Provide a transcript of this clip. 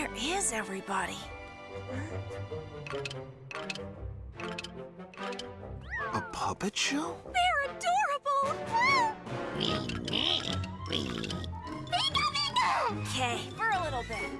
Where is everybody? A puppet show? They're adorable! Okay, for a little bit.